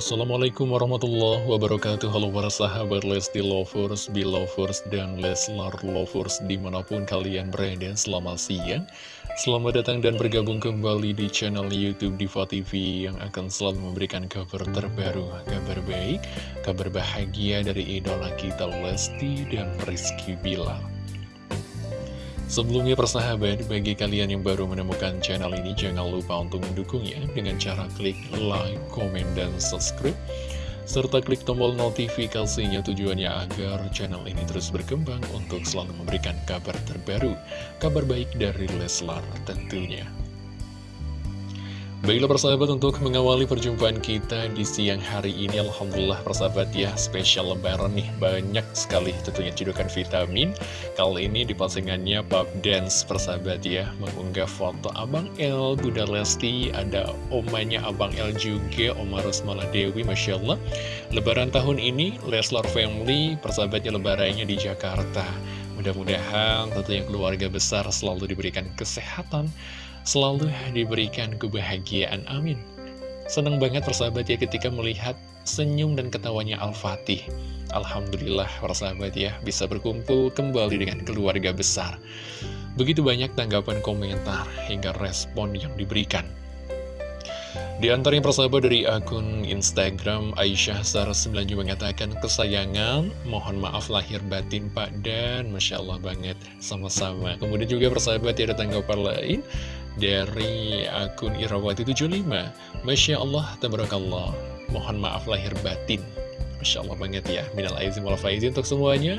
Assalamualaikum warahmatullahi wabarakatuh. Halo para sahabat Lesti Lovers, Belovers, dan Leslar Lovers Di mana pun kalian berada. Selamat siang. Selamat datang dan bergabung kembali di channel Youtube Diva TV Yang akan selalu memberikan kabar terbaru Kabar baik, kabar bahagia dari idola kita Lesti dan Rizky Bilar Sebelumnya persahabat, bagi kalian yang baru menemukan channel ini, jangan lupa untuk mendukungnya dengan cara klik like, komen, dan subscribe. Serta klik tombol notifikasinya tujuannya agar channel ini terus berkembang untuk selalu memberikan kabar terbaru, kabar baik dari Leslar tentunya. Baiklah persahabat untuk mengawali perjumpaan kita di siang hari ini Alhamdulillah persahabat ya spesial lebaran nih banyak sekali tentunya cedukan vitamin. Kali ini di postingannya Pop Dance persahabat ya mengunggah foto Abang El, Bunda Lesti, ada omanya Abang El juga Oma Rosmala Dewi Masya Allah Lebaran tahun ini Leslar Family persahabatnya lebarannya di Jakarta. Mudah-mudahan tentunya keluarga besar selalu diberikan kesehatan selalu diberikan kebahagiaan. Amin. Senang banget persahabat ya ketika melihat senyum dan ketawanya Al-Fatih. Alhamdulillah persahabat ya bisa berkumpul kembali dengan keluarga besar. Begitu banyak tanggapan komentar hingga respon yang diberikan. Di antaranya persahabat dari akun Instagram Aisyah Sarah 9 juga mengatakan kesayangan, mohon maaf lahir batin Pak dan Masya Allah banget sama-sama. Kemudian juga persahabat ada tanggapan lain dari akun Irawati 75 Masya Allah, tabarakallah. Mohon maaf lahir batin. Masya Allah banget ya Minal aizin wal faizin untuk semuanya.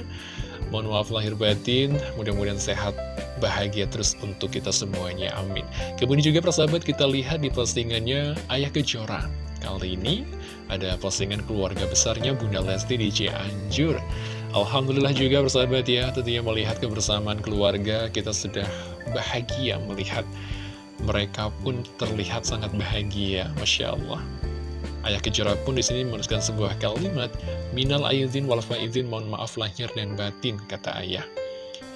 Mohon maaf lahir batin Mudah-mudahan sehat bahagia terus untuk kita semuanya Amin. Kemudian juga persahabat kita lihat di postingannya Ayah Kejora. Kali ini ada postingan keluarga besarnya Bunda Lesti di Cianjur. Alhamdulillah juga persahabat ya Tentunya melihat kebersamaan keluarga Kita sudah bahagia melihat mereka pun terlihat sangat bahagia, Masya Allah. Ayah Kejora pun di sini menuliskan sebuah kalimat, Minal aizin wal faizin, mohon maaf lahir dan batin, kata ayah.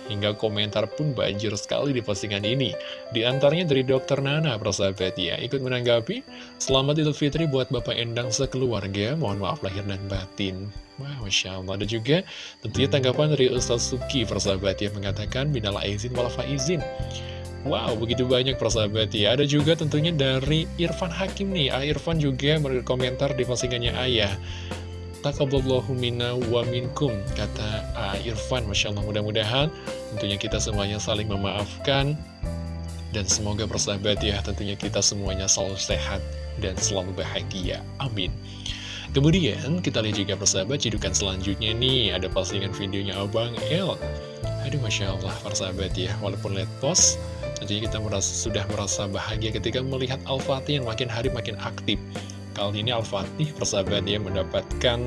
Hingga komentar pun banjir sekali di postingan ini. Di antaranya dari Dokter Nana, persahabat ya, ikut menanggapi, Selamat Idul Fitri buat Bapak Endang sekeluarga, mohon maaf lahir dan batin. Wah, Masya Allah. Ada juga tentunya tanggapan dari Ustaz Suki, persahabat ya, mengatakan, Minal aizin wal faizin. Wow, begitu banyak persahabat ya. Ada juga tentunya dari Irfan Hakim nih. Ah, Irfan juga berkomentar di postingannya Ayah. Takaballahu minna wa minkum, kata ah, Irfan. Masya Allah, mudah-mudahan tentunya kita semuanya saling memaafkan. Dan semoga persahabat ya, tentunya kita semuanya selalu sehat dan selalu bahagia. Amin. Kemudian kita lihat juga persahabat, cidukan selanjutnya nih, ada postingan videonya Abang El. Aduh, Masya Allah, persahabat ya, walaupun lihat post, Tentunya kita merasa, sudah merasa bahagia ketika melihat Al-Fatih yang makin hari makin aktif. Kali ini Al-Fatih persahabat dia mendapatkan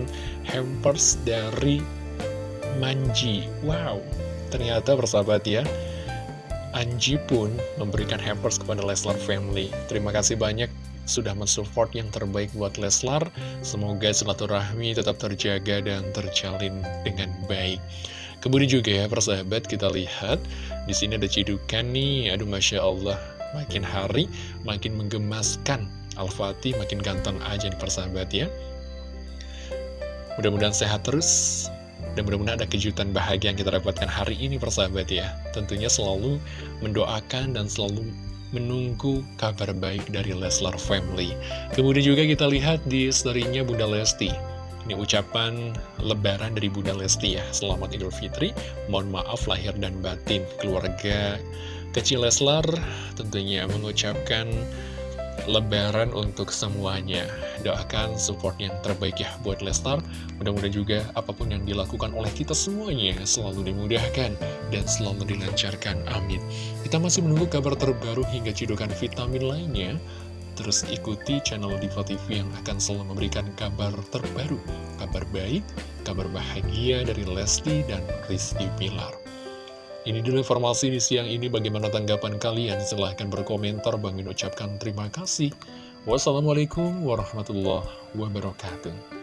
hampers dari Manji. Wow, ternyata persahabat ya, Anji pun memberikan hampers kepada Leslar Family. Terima kasih banyak sudah mensupport yang terbaik buat Leslar. Semoga silaturahmi tetap terjaga dan terjalin dengan baik. Kemudian juga ya persahabat kita lihat di sini ada cidukan nih, aduh masya Allah, makin hari makin menggemaskan. Al-Fatih makin ganteng aja nih persahabat ya. Mudah-mudahan sehat terus dan mudah-mudahan ada kejutan bahagia yang kita dapatkan hari ini persahabat ya. Tentunya selalu mendoakan dan selalu menunggu kabar baik dari Leslar Family. Kemudian juga kita lihat di story-nya Bunda Lesti. Ini ucapan lebaran dari Bunda Lesti ya. Selamat Idul Fitri. Mohon maaf lahir dan batin Keluarga kecil Leslar tentunya mengucapkan lebaran untuk semuanya. Doakan support yang terbaik ya buat Leslar. Mudah-mudahan juga apa pun yang dilakukan oleh kita semuanya Selalu dimudahkan dan selalu dilancarkan. Amin. Kita masih menunggu kabar terbaru hingga cidukan vitamin lainnya Terus ikuti channel Diva TV yang akan selalu memberikan kabar terbaru, kabar baik, kabar bahagia dari Lesti dan Rizky Pilar. Ini dulu informasi di siang ini, bagaimana tanggapan kalian? Silahkan berkomentar, Bang ucapkan terima kasih. Wassalamualaikum warahmatullahi wabarakatuh.